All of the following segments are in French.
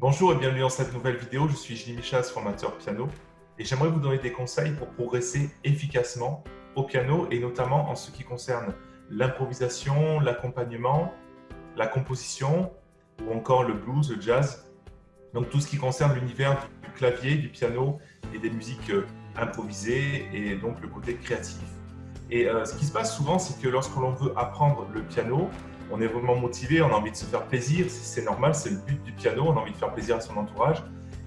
Bonjour et bienvenue dans cette nouvelle vidéo. Je suis Gilles Michas, formateur piano, et j'aimerais vous donner des conseils pour progresser efficacement au piano et notamment en ce qui concerne l'improvisation, l'accompagnement, la composition ou encore le blues, le jazz. Donc tout ce qui concerne l'univers du clavier, du piano et des musiques euh, improvisées et donc le côté créatif. Et euh, ce qui se passe souvent, c'est que lorsque l'on veut apprendre le piano, on est vraiment motivé, on a envie de se faire plaisir, c'est normal, c'est le but du piano, on a envie de faire plaisir à son entourage.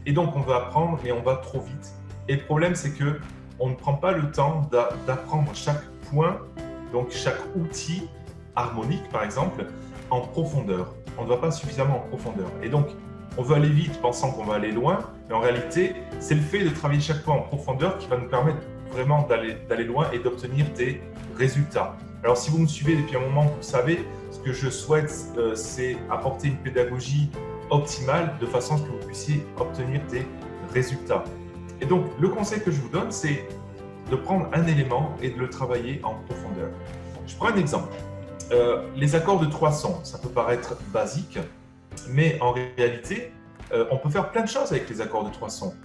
Et donc on veut apprendre, mais on va trop vite. Et le problème, c'est que on ne prend pas le temps d'apprendre chaque point, donc chaque outil harmonique, par exemple, en profondeur. On ne va pas suffisamment en profondeur. Et donc, on veut aller vite pensant qu'on va aller loin, mais en réalité, c'est le fait de travailler chaque point en profondeur qui va nous permettre vraiment d'aller loin et d'obtenir des résultats. Alors, si vous me suivez depuis un moment, vous savez, ce que je souhaite, euh, c'est apporter une pédagogie optimale de façon à ce que vous puissiez obtenir des résultats. Et donc, le conseil que je vous donne, c'est de prendre un élément et de le travailler en profondeur. Je prends un exemple. Euh, les accords de trois sons, ça peut paraître basique, mais en réalité, euh, on peut faire plein de choses avec les accords de trois sons.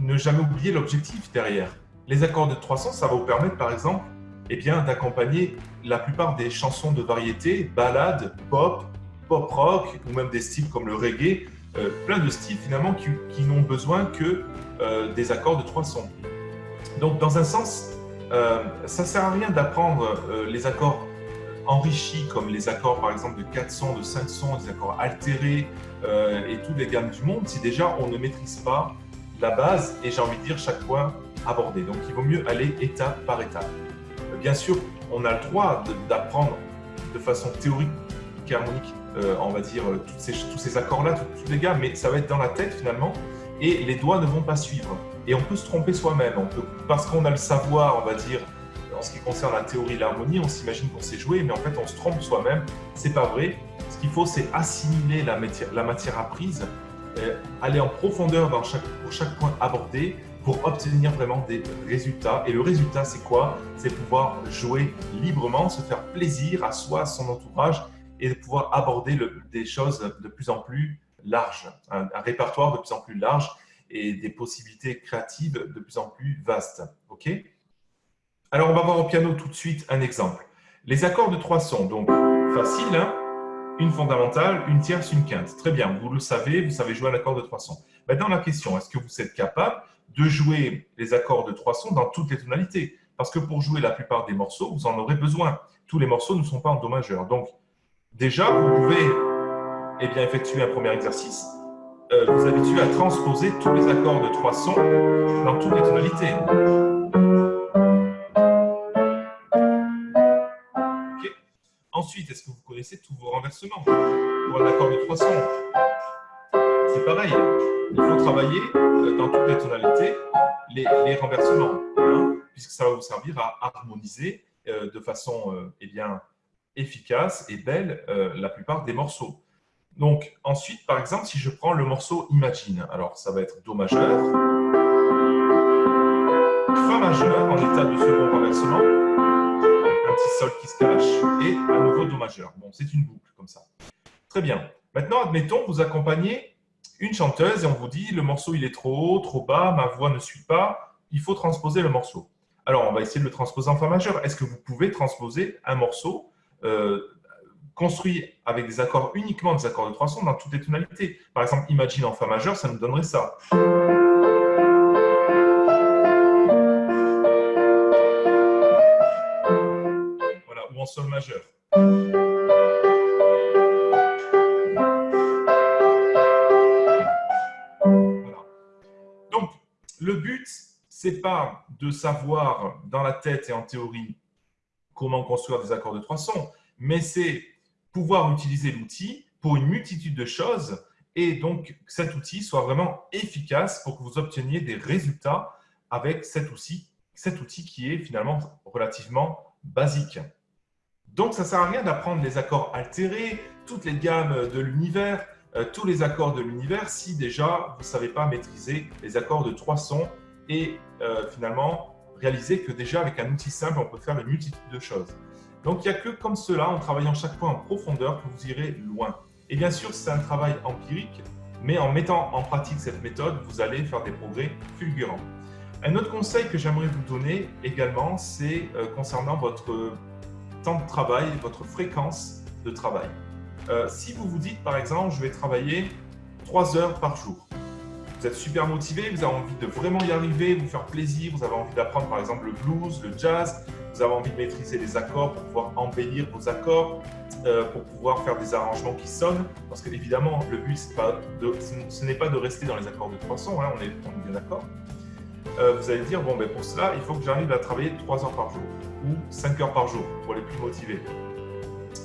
ne jamais oublier l'objectif derrière. Les accords de trois sons, ça va vous permettre, par exemple, eh bien, d'accompagner la plupart des chansons de variété, ballades, pop, pop rock ou même des styles comme le reggae, euh, plein de styles finalement qui, n'ont besoin que euh, des accords de trois sons. Donc dans un sens, euh, ça ne sert à rien d'apprendre les accords enrichis comme les accords par exemple de 4 sons, de 5 sons, des accords altérés et toutes les gammes du monde si déjà on ne maîtrise pas la base et j'ai envie de dire chaque point abordé. Donc il vaut mieux aller étape par étape. Bien sûr, on a le droit d'apprendre de façon théorique et harmonique, euh, on va dire, tous ces accords-là, tous les gammes, mais ça va être dans la tête finalement, et les doigts ne vont pas suivre. Et on peut se tromper soi-même, parce qu'on a le savoir, on va dire, en ce qui concerne la théorie et l'harmonie, on s'imagine qu'on sait jouer, mais en fait on se trompe soi-même, c'est pas vrai. Ce qu'il faut, c'est assimiler la matière, apprise, euh, aller en profondeur dans chaque, pour chaque point abordé, pour obtenir vraiment des résultats. Et le résultat, c'est quoi? C'est pouvoir jouer librement, se faire plaisir à soi, à son entourage et de pouvoir aborder des choses de plus en plus larges, un, répertoire de plus en plus large et des possibilités créatives de plus en plus vastes. Ok? Alors, on va voir au piano tout de suite un exemple. Les accords de trois sons, donc facile, hein? Une fondamentale, une tierce, une quinte. Très bien, vous le savez, vous savez jouer un accord de trois sons. Maintenant, la question, est-ce que vous êtes capable de jouer les accords de trois sons dans toutes les tonalités? Parce que pour jouer la plupart des morceaux, vous en aurez besoin. Tous les morceaux ne sont pas en do majeur. Donc, déjà, vous pouvez eh effectuer un premier exercice. Euh, vous habituez à transposer tous les accords de trois sons dans toutes les tonalités. Est-ce que vous connaissez tous vos renversements? Pour un accord de trois sons C'est pareil. Il faut travailler euh, dans toutes les tonalités les, renversements, hein, puisque ça va vous servir à harmoniser euh, de façon euh, eh efficace et belle la plupart des morceaux. Donc ensuite, par exemple, si je prends le morceau Imagine, alors ça va être Do majeur, Fa majeur en état de second renversement, petit sol qui se cache, et à nouveau Do majeur. Bon, c'est une boucle comme ça. Très bien. Maintenant, admettons, vous accompagnez une chanteuse et on vous dit le morceau il est trop haut, trop bas, ma voix ne suit pas, il faut transposer le morceau. Alors, on va essayer de le transposer en Fa majeur. Est-ce que vous pouvez transposer un morceau euh, construit avec des accords uniquement des accords de trois sons dans toutes les tonalités? Par exemple, Imagine en Fa majeur, ça nous donnerait ça. Sol majeur. Le but, c'est pas de savoir dans la tête et en théorie comment construire des accords de trois sons, mais c'est pouvoir utiliser l'outil pour une multitude de choses et donc que cet outil soit vraiment efficace pour que vous obteniez des résultats avec cet outil, cet outil qui est finalement relativement basique. Donc, ça ne sert à rien d'apprendre les accords altérés, toutes les gammes de l'univers. Euh, tous les accords de l'univers si déjà vous ne savez pas maîtriser les accords de trois sons et euh, finalement réaliser que déjà avec un outil simple, on peut faire une multitude de choses. Donc il n'y a que comme cela, en travaillant chaque fois en profondeur, que vous irez loin. Et bien sûr, c'est un travail empirique. mais en mettant en pratique cette méthode, vous allez faire des progrès fulgurants. Un autre conseil que j'aimerais vous donner également, c'est euh, concernant votre temps de travail, votre fréquence de travail. Euh, si vous vous dites par exemple, je vais travailler 3 heures par jour, vous êtes super motivé, vous avez envie de vraiment y arriver, vous faire plaisir, vous avez envie d'apprendre par exemple le blues, le jazz, vous avez envie de maîtriser les accords pour pouvoir embellir vos accords, euh, pour pouvoir faire des arrangements qui sonnent, parce que évidemment le but ce n'est pas de rester dans les accords de trois sons, hein, on, est, bien d'accord. Euh, vous allez dire, bon ben pour cela, il faut que j'arrive à travailler 3 heures par jour, ou 5 heures par jour, pour les plus motivés.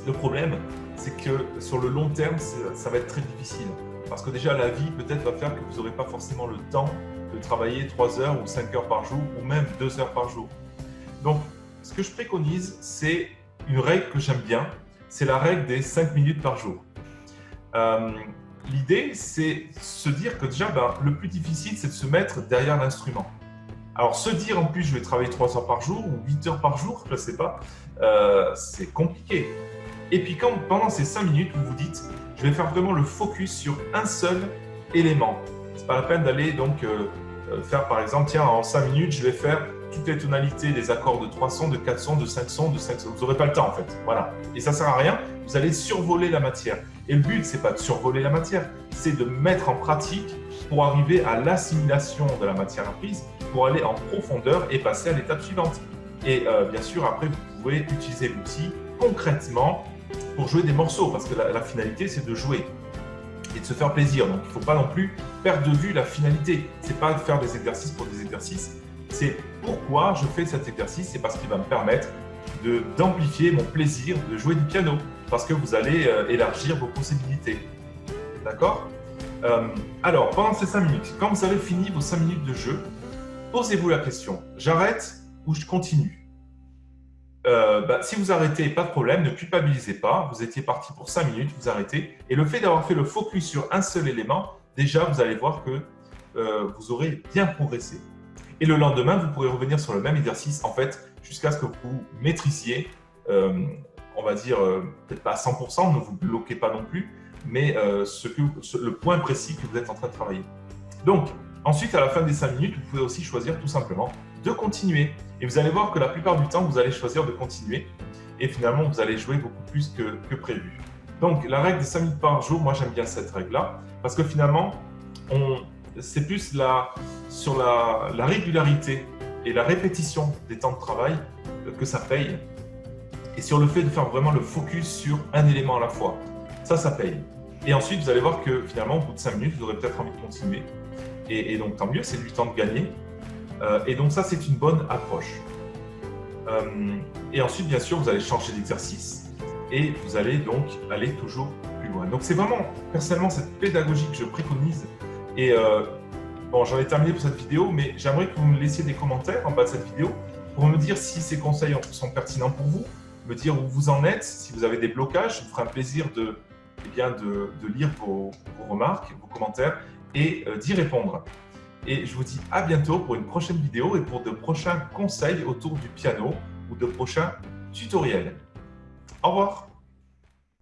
Le problème, c'est que sur le long terme, ça va être très difficile. Parce que déjà, la vie peut-être va faire que vous n'aurez pas forcément le temps de travailler 3 heures ou 5 heures par jour ou même 2 heures par jour. Donc, ce que je préconise, c'est une règle que j'aime bien, c'est la règle des 5 minutes par jour. Euh, l'idée, c'est se dire que déjà, ben, le plus difficile, c'est de se mettre derrière l'instrument. Alors, se dire en plus, je vais travailler 3 heures par jour ou 8 heures par jour, je ne sais pas, euh, c'est compliqué. Et puis, quand pendant ces 5 minutes, vous vous dites, je vais faire vraiment le focus sur un seul élément. C'est pas la peine d'aller donc euh, euh, faire par exemple, tiens, en 5 minutes, je vais faire toutes les tonalités des accords de 3 sons, de 4 sons, de 5 sons, de 5 sons. Vous n'aurez pas le temps en fait. Voilà. Et ça ne sert à rien. Vous allez survoler la matière. Et le but, c'est pas de survoler la matière, c'est de mettre en pratique pour arriver à l'assimilation de la matière apprise, pour aller en profondeur et passer à l'étape suivante. Et euh, bien sûr, après, vous pouvez utiliser l'outil concrètement pour jouer des morceaux, parce que la, finalité, c'est de jouer et de se faire plaisir. Donc, il ne faut pas non plus perdre de vue la finalité. Ce n'est pas de faire des exercices pour des exercices, c'est pourquoi je fais cet exercice, c'est parce qu'il va me permettre d'amplifier mon plaisir de jouer du piano, parce que vous allez euh, élargir vos possibilités. D'accord? Euh, Alors, pendant ces 5 minutes, quand vous avez fini vos 5 minutes de jeu, posez-vous la question, j'arrête ou je continue euh, bah, si vous arrêtez, pas de problème, ne culpabilisez pas. Vous étiez parti pour 5 minutes, vous arrêtez. Et le fait d'avoir fait le focus sur un seul élément, déjà, vous allez voir que euh, vous aurez bien progressé. Et le lendemain, vous pourrez revenir sur le même exercice, en fait, jusqu'à ce que vous maîtrisiez, euh, on va dire, peut-être pas à 100%, ne vous bloquez pas non plus, mais le point précis que vous êtes en train de travailler. Donc, ensuite, à la fin des 5 minutes, vous pouvez aussi choisir tout simplement de continuer. Et vous allez voir que la plupart du temps, vous allez choisir de continuer. Et finalement, vous allez jouer beaucoup plus que, prévu. Donc, la règle des 5 minutes par jour, moi j'aime bien cette règle-là. Parce que finalement, c'est plus la, sur la, la, régularité et la répétition des temps de travail que ça paye. Et sur le fait de faire vraiment le focus sur un élément à la fois. Ça, ça paye. Et ensuite, vous allez voir que finalement, au bout de 5 minutes, vous aurez peut-être envie de continuer. Et, donc, tant mieux, c'est du temps de gagner. Euh, et donc ça, c'est une bonne approche. Euh, et ensuite, bien sûr, vous allez changer d'exercice et vous allez donc aller toujours plus loin. Donc c'est vraiment, personnellement, cette pédagogie que je préconise. Et euh, bon, j'en ai terminé pour cette vidéo, mais j'aimerais que vous me laissiez des commentaires en bas de cette vidéo pour me dire si ces conseils sont pertinents pour vous, me dire où vous en êtes, si vous avez des blocages, ça me fera un plaisir de, eh bien, de, lire vos, remarques, vos commentaires et d'y répondre et je vous dis à bientôt pour une prochaine vidéo et pour de prochains conseils autour du piano ou de prochains tutoriels. Au revoir